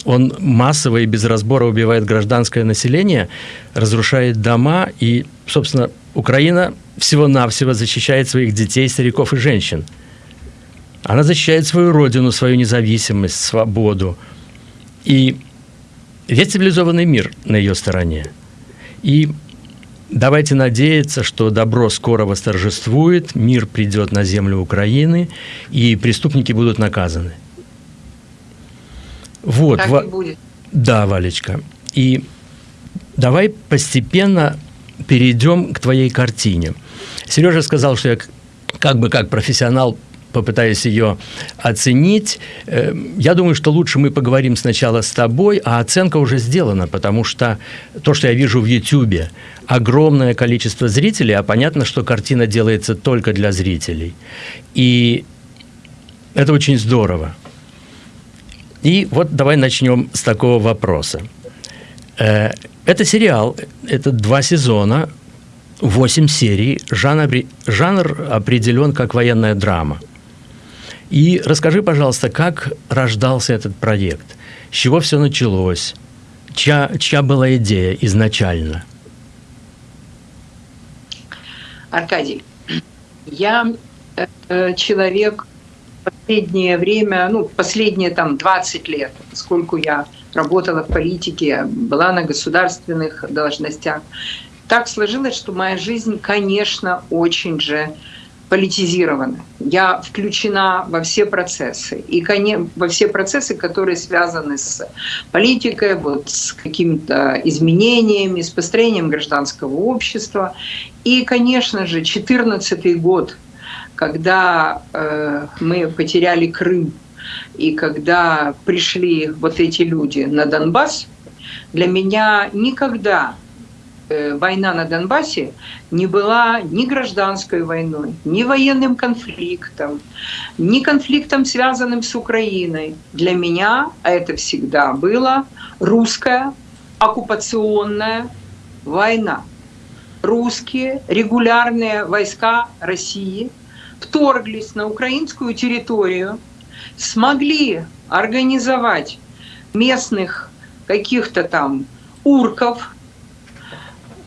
Он массово и без разбора убивает гражданское население, разрушает дома и, собственно, Украина всего-навсего защищает своих детей, стариков и женщин. Она защищает свою родину, свою независимость, свободу. И весь цивилизованный мир на ее стороне. И давайте надеяться, что добро скоро восторжествует, мир придет на землю Украины, и преступники будут наказаны. Вот. Так и будет. Да, Валечка. И давай постепенно перейдем к твоей картине. Сережа сказал, что я как бы как профессионал попытаюсь ее оценить. Э, я думаю, что лучше мы поговорим сначала с тобой, а оценка уже сделана, потому что то, что я вижу в YouTube, огромное количество зрителей, а понятно, что картина делается только для зрителей. И это очень здорово. И вот давай начнем с такого вопроса. Это сериал, это два сезона, восемь серий, жанр, жанр определен как военная драма. И расскажи, пожалуйста, как рождался этот проект, с чего все началось, чья, чья была идея изначально? Аркадий, я э, человек последнее время, ну, последние там 20 лет, поскольку я работала в политике, была на государственных должностях, так сложилось, что моя жизнь, конечно, очень же политизирована. Я включена во все процессы. И во все процессы, которые связаны с политикой, вот, с какими-то изменениями, с построением гражданского общества. И, конечно же, 2014 год когда э, мы потеряли Крым и когда пришли вот эти люди на Донбасс, для меня никогда э, война на Донбассе не была ни гражданской войной, ни военным конфликтом, ни конфликтом, связанным с Украиной. Для меня это всегда была русская оккупационная война. Русские регулярные войска России – вторглись на украинскую территорию, смогли организовать местных каких-то там урков,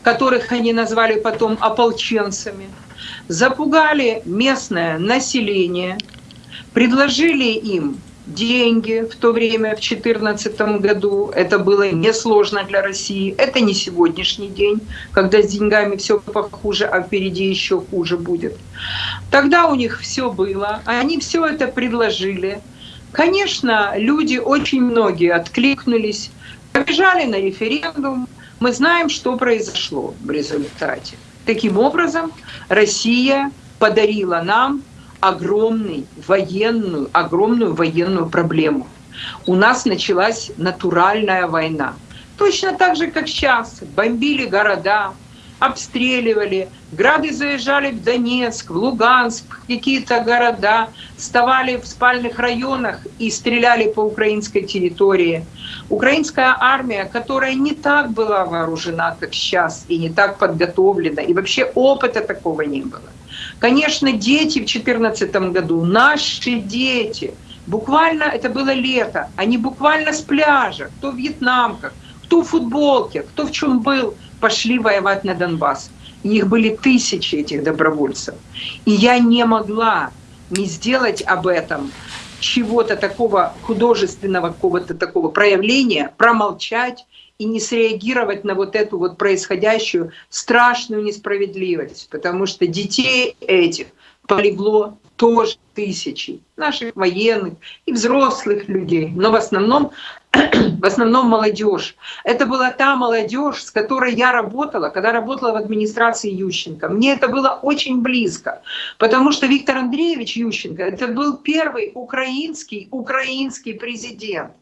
которых они назвали потом ополченцами, запугали местное население, предложили им деньги в то время, в 2014 году. Это было несложно для России. Это не сегодняшний день, когда с деньгами все похуже, а впереди еще хуже будет. Тогда у них все было, они все это предложили. Конечно, люди, очень многие откликнулись, побежали на референдум. Мы знаем, что произошло в результате. Таким образом, Россия подарила нам огромный военную, огромную военную проблему. У нас началась натуральная война. Точно так же, как сейчас. Бомбили города, обстреливали, грады заезжали в Донецк, в Луганск, в какие-то города, вставали в спальных районах и стреляли по украинской территории. Украинская армия, которая не так была вооружена, как сейчас, и не так подготовлена, и вообще опыта такого не было. Конечно, дети в 2014 году, наши дети, буквально это было лето, они буквально с пляжа, кто в вьетнамках, кто в футболке, кто в чем был, пошли воевать на Донбасс. И их были тысячи этих добровольцев. И я не могла не сделать об этом чего-то такого художественного, какого-то такого проявления, промолчать и не среагировать на вот эту вот происходящую страшную несправедливость, потому что детей этих полегло тоже тысячи наших военных и взрослых людей, но в основном, в основном молодежь. Это была та молодежь, с которой я работала, когда работала в администрации Ющенко. Мне это было очень близко, потому что Виктор Андреевич Ющенко это был первый украинский, украинский президент.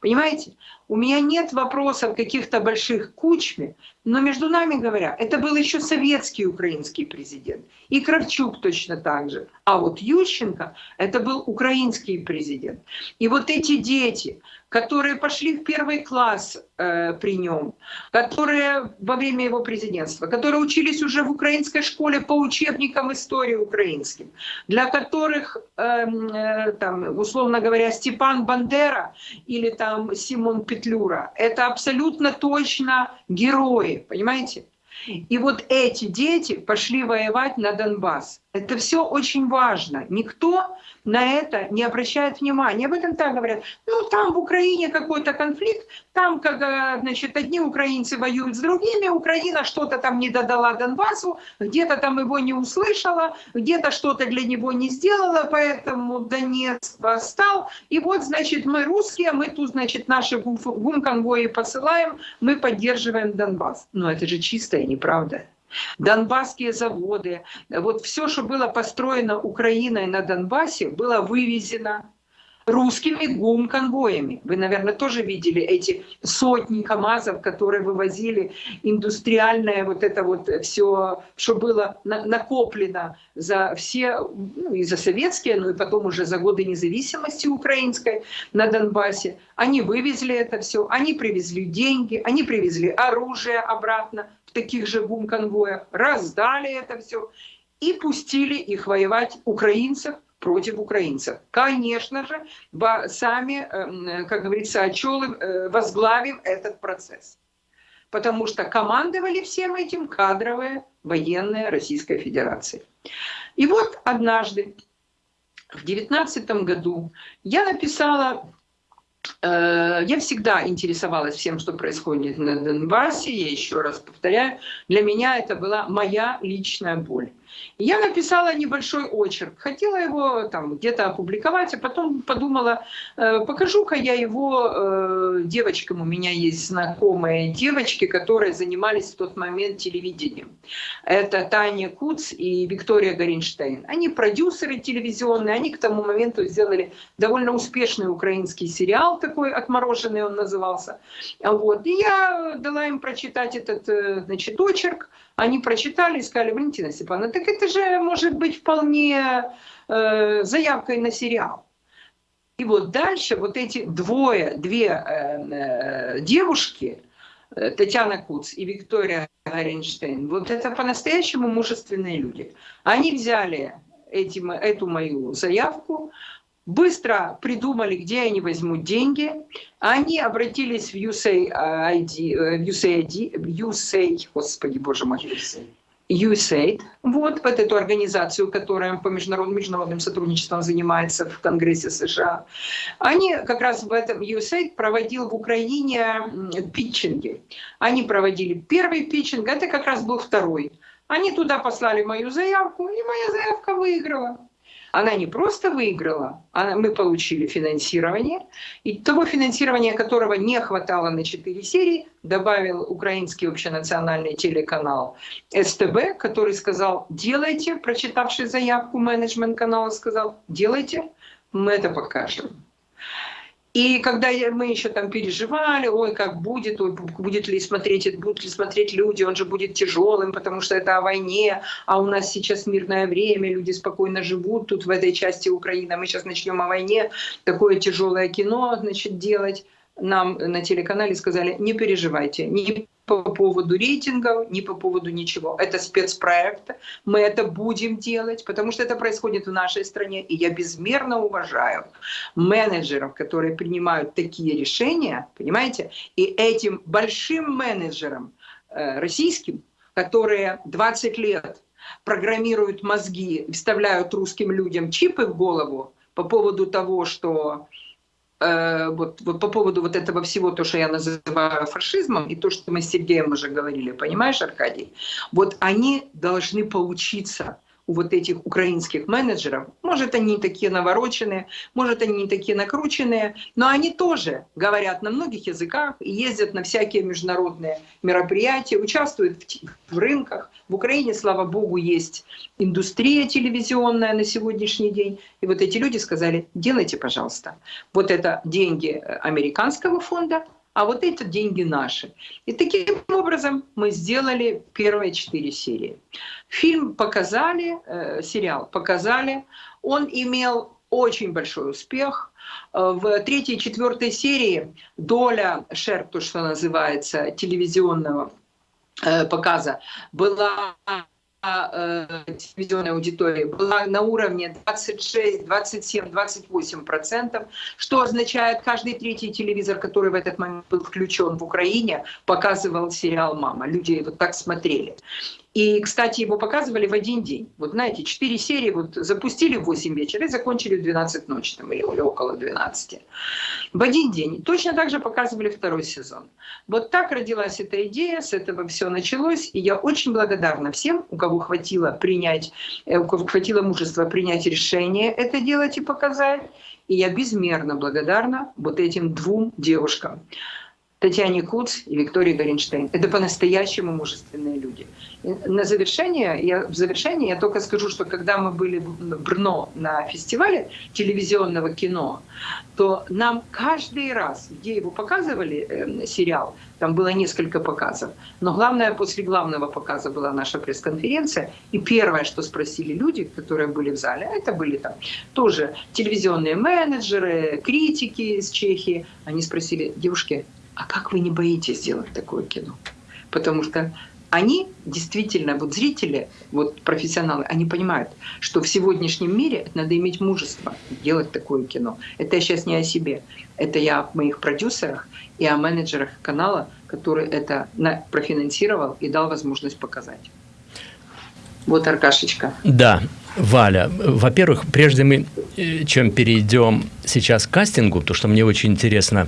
Понимаете? У меня нет вопросов каких-то больших кучме, но между нами говоря, это был еще советский украинский президент. И Кравчук точно так же. А вот Ющенко — это был украинский президент. И вот эти дети, которые пошли в первый класс э, при нем, которые во время его президентства, которые учились уже в украинской школе по учебникам истории украинским, для которых, э, э, там, условно говоря, Степан Бандера или там Симон Петлюра — это абсолютно точно герои, понимаете? И вот эти дети пошли воевать на Донбасс. Это все очень важно. Никто на это не обращает внимания. Об этом так говорят. Ну, там в Украине какой-то конфликт, там, как, э, значит, одни украинцы воюют с другими, Украина что-то там не додала Донбассу, где-то там его не услышала, где-то что-то для него не сделала, поэтому Донец восстал. И вот, значит, мы русские, мы тут, значит, наши гум-конвои посылаем, мы поддерживаем Донбасс. Но это же чистая неправда. Донбасские заводы, вот все, что было построено Украиной на Донбассе, было вывезено русскими гум-конвоями. Вы, наверное, тоже видели эти сотни КАМАЗов, которые вывозили индустриальное вот это вот все, что было накоплено за все, ну, и за советские, ну и потом уже за годы независимости украинской на Донбассе. Они вывезли это все, они привезли деньги, они привезли оружие обратно в таких же гум-конвоях, раздали это все и пустили их воевать украинцев против украинцев. Конечно же, сами, эм, как говорится, отчелы э, возглавим этот процесс. Потому что командовали всем этим кадровые военные Российской Федерации. И вот однажды, в 2019 году, я написала Э, я всегда интересовалась всем, что происходит на Донбассе. Я еще раз повторяю, для меня это была моя личная боль. Я написала небольшой очерк, хотела его там где-то опубликовать, а потом подумала, э, покажу-ка я его э, девочкам. У меня есть знакомые девочки, которые занимались в тот момент телевидением. Это Таня Куц и Виктория Горинштейн. Они продюсеры телевизионные, они к тому моменту сделали довольно успешный украинский сериал такой, «Отмороженный» он назывался. Вот. И я дала им прочитать этот значит, очерк, они прочитали и сказали, Валентина Степановна, так это же может быть вполне э, заявкой на сериал. И вот дальше вот эти двое, две э, э, девушки, э, Татьяна Куц и Виктория Гаренштейн, вот это по-настоящему мужественные люди. Они взяли эти, эту мою заявку, быстро придумали, где они возьмут деньги. Они обратились в USAID, э, в USAID, USAID господи, боже мой, USAID, вот, в эту организацию, которая по международным, международным сотрудничеством занимается в Конгрессе США. Они как раз в этом USAID проводил в Украине питчинги. Они проводили первый питчинг, это как раз был второй. Они туда послали мою заявку, и моя заявка выиграла. Она не просто выиграла, а мы получили финансирование, и того финансирования, которого не хватало на 4 серии, добавил украинский общенациональный телеканал СТБ, который сказал, делайте, прочитавший заявку менеджмент канала сказал, делайте, мы это покажем. И когда мы еще там переживали, ой, как будет, ой, будет ли смотреть, будут ли смотреть люди, он же будет тяжелым, потому что это о войне, а у нас сейчас мирное время, люди спокойно живут тут в этой части Украины, мы сейчас начнем о войне, такое тяжелое кино, значит, делать. Нам на телеканале сказали, не переживайте, ни по поводу рейтингов, ни по поводу ничего. Это спецпроект, мы это будем делать, потому что это происходит в нашей стране, и я безмерно уважаю менеджеров, которые принимают такие решения, понимаете, и этим большим менеджерам э, российским, которые 20 лет программируют мозги, вставляют русским людям чипы в голову по поводу того, что Э, вот, вот по поводу вот этого всего, то, что я называю фашизмом, и то, что мы с Сергеем уже говорили, понимаешь, Аркадий? Вот они должны поучиться у вот этих украинских менеджеров. Может, они такие навороченные, может, они такие накрученные, но они тоже говорят на многих языках и ездят на всякие международные мероприятия, участвуют в, в рынках. В Украине, слава богу, есть индустрия телевизионная на сегодняшний день. И вот эти люди сказали, делайте, пожалуйста. Вот это деньги американского фонда, а вот эти деньги наши. И таким образом мы сделали первые четыре серии. Фильм показали, э, сериал показали, он имел очень большой успех. Э, в третьей и четвертой серии доля шер, то, что называется, телевизионного э, показа, была телевизионной аудитории была на уровне 26, 27, 28 процентов, что означает, каждый третий телевизор, который в этот момент был включен в Украине, показывал сериал «Мама». Люди вот так смотрели. И, кстати, его показывали в один день. Вот знаете, четыре серии вот запустили в 8 вечера и закончили в 12 ночи там, или, или около 12. В один день. Точно так же показывали второй сезон. Вот так родилась эта идея, с этого все началось. И я очень благодарна всем, у кого хватило принять, э, у кого хватило мужества принять решение это делать и показать. И я безмерно благодарна вот этим двум девушкам. Татьяне Куц и Виктории Горенштейн. Это по-настоящему мужественные люди. на завершение, я, в завершение я только скажу, что когда мы были в Брно на фестивале телевизионного кино, то нам каждый раз, где его показывали, э, сериал, там было несколько показов, но главное, после главного показа была наша пресс-конференция, и первое, что спросили люди, которые были в зале, это были там тоже телевизионные менеджеры, критики из Чехии, они спросили, девушки, а как вы не боитесь сделать такое кино? Потому что они действительно, вот зрители, вот профессионалы, они понимают, что в сегодняшнем мире надо иметь мужество делать такое кино. Это я сейчас не о себе, это я о моих продюсерах и о менеджерах канала, который это профинансировал и дал возможность показать. Вот Аркашечка. Да, Валя, во-первых, прежде мы, э, чем перейдем сейчас к кастингу, потому что мне очень интересно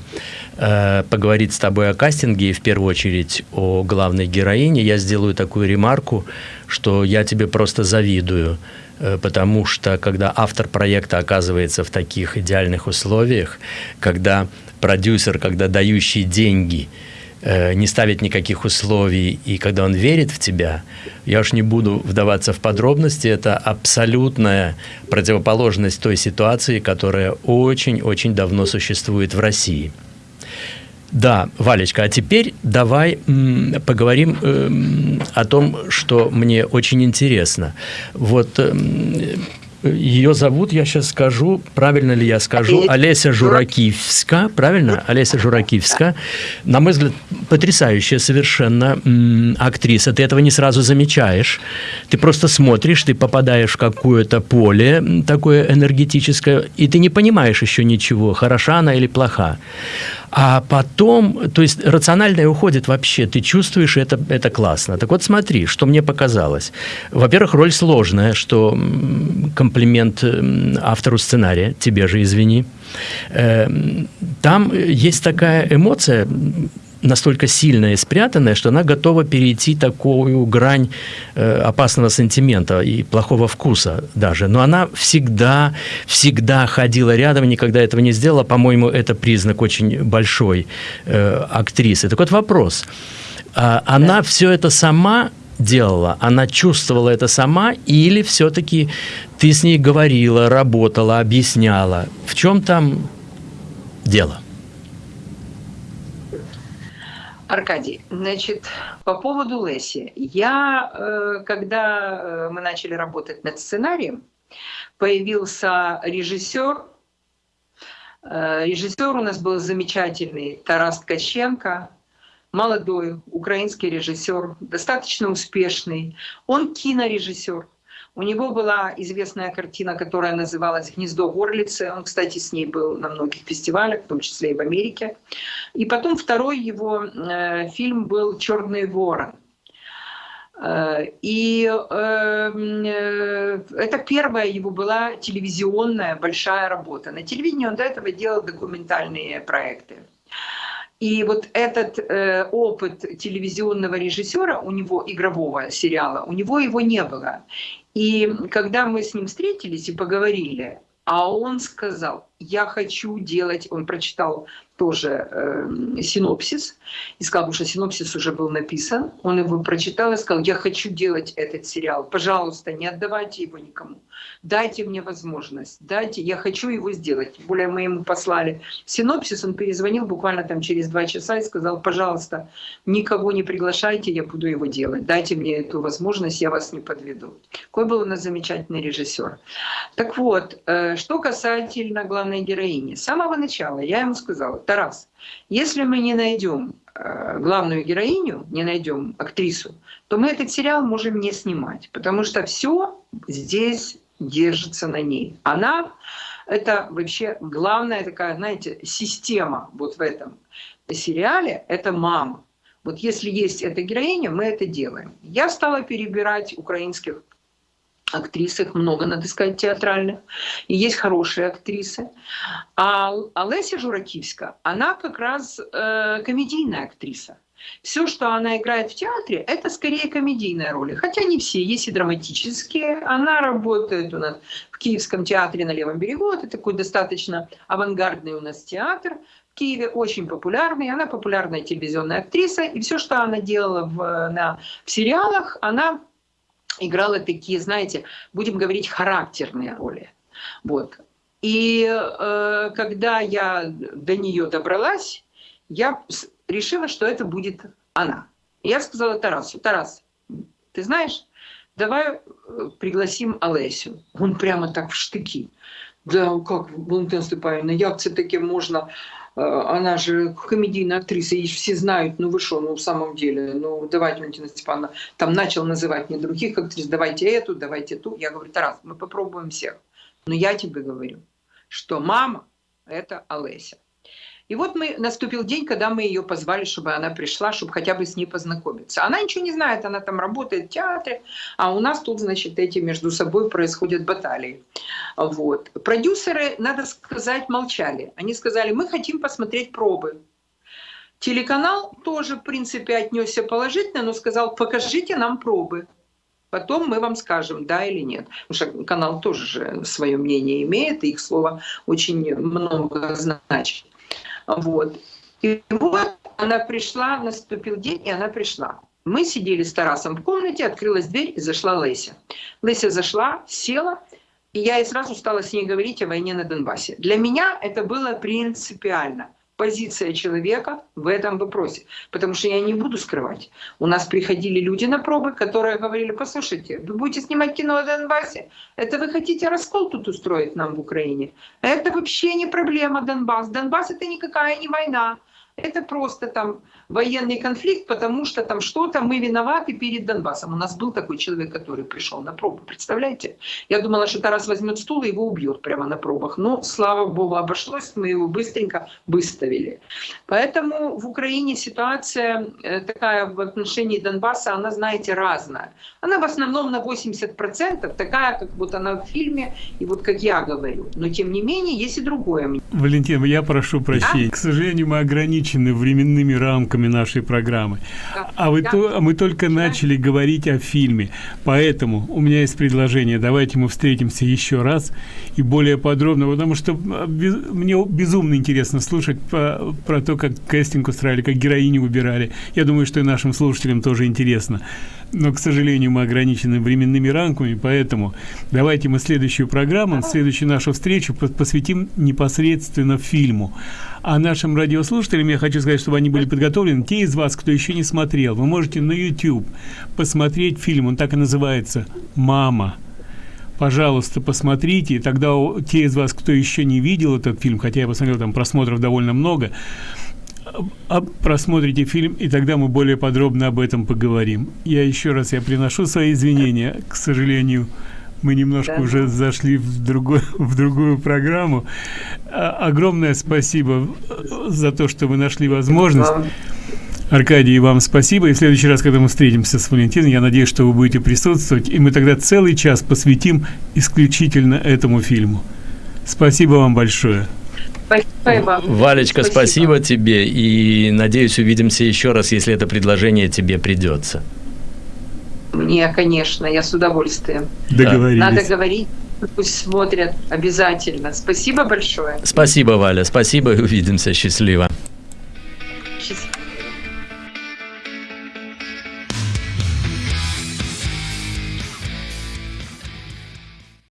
э, поговорить с тобой о кастинге и в первую очередь о главной героине, я сделаю такую ремарку, что я тебе просто завидую, э, потому что когда автор проекта оказывается в таких идеальных условиях, когда продюсер, когда дающий деньги – не ставит никаких условий, и когда он верит в тебя, я уж не буду вдаваться в подробности, это абсолютная противоположность той ситуации, которая очень-очень давно существует в России. Да, Валечка, а теперь давай поговорим э, о том, что мне очень интересно. Вот э, ее зовут, я сейчас скажу, правильно ли я скажу, Олеся Журакивска, правильно? Олеся Журакивска. На мой взгляд, потрясающая совершенно актриса. Ты этого не сразу замечаешь. Ты просто смотришь, ты попадаешь в какое-то поле такое энергетическое, и ты не понимаешь еще ничего, хороша она или плоха. А потом, то есть рациональное уходит вообще, ты чувствуешь, это, это классно. Так вот смотри, что мне показалось. Во-первых, роль сложная, что комплимент автору сценария, тебе же извини. Эм, там есть такая эмоция, настолько сильная и спрятанная, что она готова перейти такую грань э, опасного сантимента и плохого вкуса даже. Но она всегда, всегда ходила рядом, никогда этого не сделала. По-моему, это признак очень большой э, актрисы. Так вот вопрос. А, она все это сама делала? Она чувствовала это сама или все-таки ты с ней говорила, работала, объясняла? В чем там дело? Аркадий, значит, по поводу Леси. Я, э, когда э, мы начали работать над сценарием, появился режиссер. Э, режиссер у нас был замечательный Тарас Ткаченко, молодой украинский режиссер, достаточно успешный. Он кинорежиссер. У него была известная картина, которая называлась «Гнездо горлицы». Он, кстати, с ней был на многих фестивалях, в том числе и в Америке. И потом второй его э, фильм был «Черный ворон». Э, и э, э, это первая его была телевизионная большая работа. На телевидении он до этого делал документальные проекты. И вот этот э, опыт телевизионного режиссера, у него игрового сериала, у него его не было. И когда мы с ним встретились и поговорили, а он сказал, я хочу делать, он прочитал тоже э, синопсис, и сказал, что синопсис уже был написан, он его прочитал и сказал, я хочу делать этот сериал, пожалуйста, не отдавайте его никому, дайте мне возможность, дайте, я хочу его сделать. Более мы ему послали синопсис, он перезвонил буквально там через два часа и сказал, пожалуйста, никого не приглашайте, я буду его делать, дайте мне эту возможность, я вас не подведу. Какой был у нас замечательный режиссер. Так вот, э, что касательно главной героини. С самого начала я ему сказала, Тарас, если мы не найдем э, главную героиню, не найдем актрису, то мы этот сериал можем не снимать, потому что все здесь держится на ней. Она — это вообще главная такая, знаете, система вот в этом сериале — это мама. Вот если есть эта героиня, мы это делаем. Я стала перебирать украинских актрис, их много, надо сказать, театральных. И есть хорошие актрисы. А, а Леся она как раз э, комедийная актриса. Все, что она играет в театре, это скорее комедийные роли. Хотя не все, есть и драматические. Она работает у нас в Киевском театре на Левом берегу. Это такой достаточно авангардный у нас театр. В Киеве очень популярный. Она популярная телевизионная актриса. И все, что она делала в, на, в сериалах, она играла такие, знаете, будем говорить, характерные роли. Вот. И э, когда я до нее добралась, я решила, что это будет она. я сказала Тарасу, Тарас, ты знаешь, давай э, пригласим Олесю. Он прямо так в штыки. Да, как, Валентина Степановна, як це таке можно? Э, она же комедийная актриса, и все знают, ну вы что, ну в самом деле, ну давайте, Валентина Степановна, там начал называть мне других актрис, давайте эту, давайте ту. Я говорю, Тарас, мы попробуем всех. Но я тебе говорю, что мама – это Олеся. И вот мы, наступил день, когда мы ее позвали, чтобы она пришла, чтобы хотя бы с ней познакомиться. Она ничего не знает, она там работает в театре, а у нас тут, значит, эти между собой происходят баталии. Вот. Продюсеры, надо сказать, молчали. Они сказали, мы хотим посмотреть пробы. Телеканал тоже, в принципе, отнесся положительно, но сказал, покажите нам пробы. Потом мы вам скажем, да или нет. Потому что канал тоже же свое мнение имеет, и их слово очень много значит. Вот. И вот она пришла, наступил день, и она пришла. Мы сидели с Тарасом в комнате, открылась дверь, и зашла Леся. Леся зашла, села, и я и сразу стала с ней говорить о войне на Донбассе. Для меня это было принципиально позиция человека в этом вопросе. Потому что я не буду скрывать. У нас приходили люди на пробы, которые говорили, послушайте, вы будете снимать кино о Донбассе, это вы хотите раскол тут устроить нам в Украине? Это вообще не проблема Донбасс. Донбасс это никакая не война. Это просто там военный конфликт, потому что там что-то мы виноваты перед Донбассом. У нас был такой человек, который пришел на пробу, представляете? Я думала, что Тарас возьмет стул и его убьет прямо на пробах. Но, слава богу, обошлось, мы его быстренько выставили. Поэтому в Украине ситуация э, такая в отношении Донбасса, она, знаете, разная. Она в основном на 80% такая, как вот она в фильме, и вот как я говорю. Но, тем не менее, есть и другое. Валентин, я прошу прощения. Да? К сожалению, мы ограничены временными рамками нашей программы. А, вы то, мы только начали говорить о фильме. Поэтому у меня есть предложение. Давайте мы встретимся еще раз и более подробно, потому что а, без, мне безумно интересно слушать по, про то, как кастинг устраивали, как героини выбирали. Я думаю, что и нашим слушателям тоже интересно но, к сожалению, мы ограничены временными рамками, поэтому давайте мы следующую программу, следующую нашу встречу посвятим непосредственно фильму. А нашим радиослушателям я хочу сказать, чтобы они были подготовлены. Те из вас, кто еще не смотрел, вы можете на YouTube посмотреть фильм, он так и называется «Мама». Пожалуйста, посмотрите, и тогда те из вас, кто еще не видел этот фильм, хотя я посмотрел, там просмотров довольно много, а просмотрите фильм, и тогда мы более подробно об этом поговорим. Я еще раз я приношу свои извинения. К сожалению, мы немножко да. уже зашли в другую, в другую программу. А, огромное спасибо за то, что вы нашли возможность. Аркадий, вам спасибо. И в следующий раз, когда мы встретимся с Валентиной, я надеюсь, что вы будете присутствовать, и мы тогда целый час посвятим исключительно этому фильму. Спасибо вам большое. Спасибо. Валечка, спасибо. спасибо тебе. И надеюсь, увидимся еще раз, если это предложение тебе придется. Мне, конечно, я с удовольствием. Договорились. Надо говорить, пусть смотрят обязательно. Спасибо большое. Спасибо, Валя, спасибо и увидимся. Счастливо.